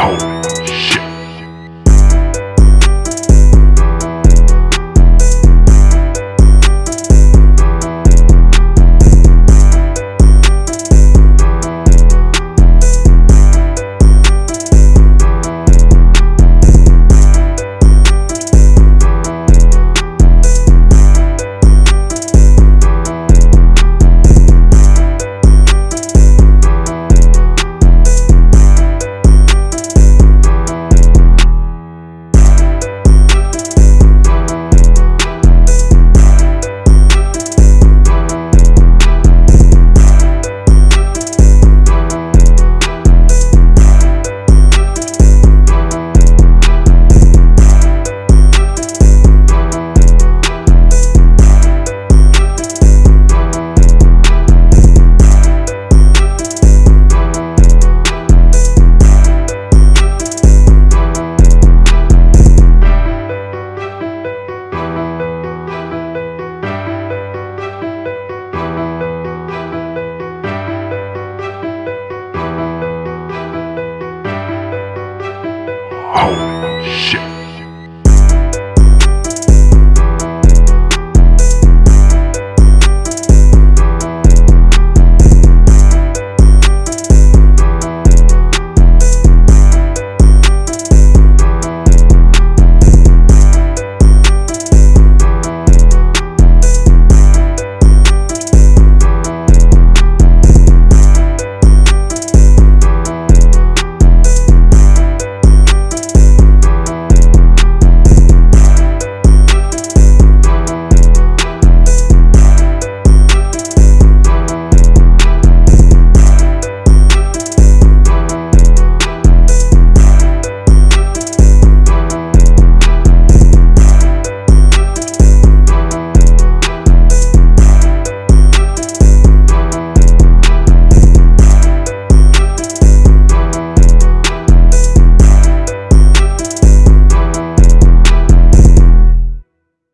Oh, Oh, shit.